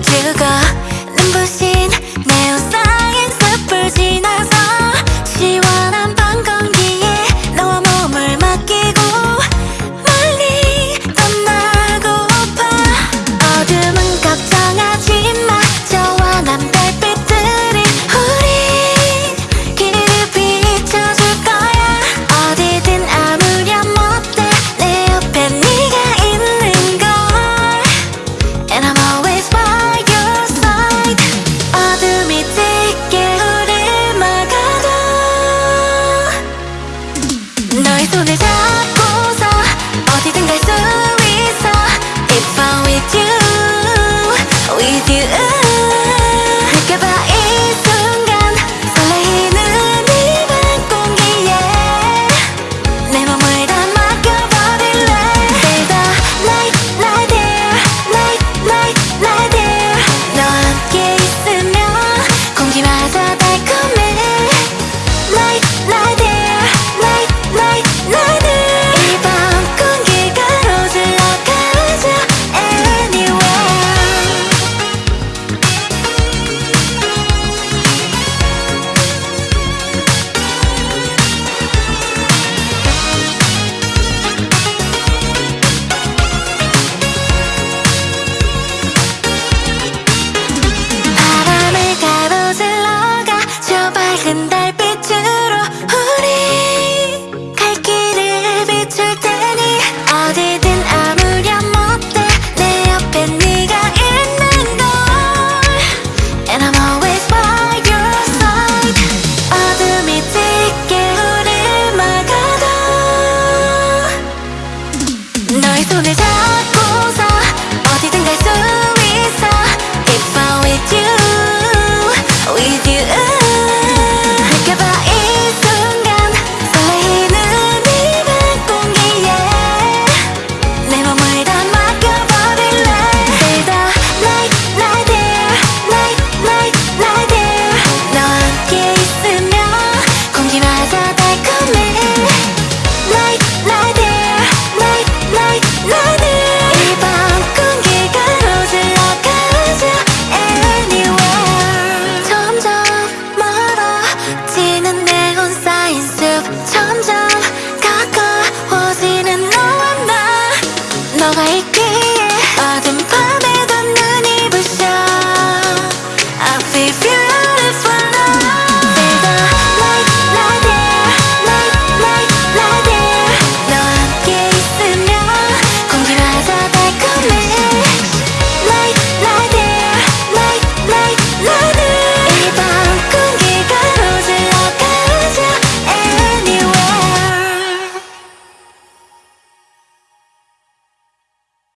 비춰주고 눈부신 너의 손을 잡고서 어디든 갈수 が生き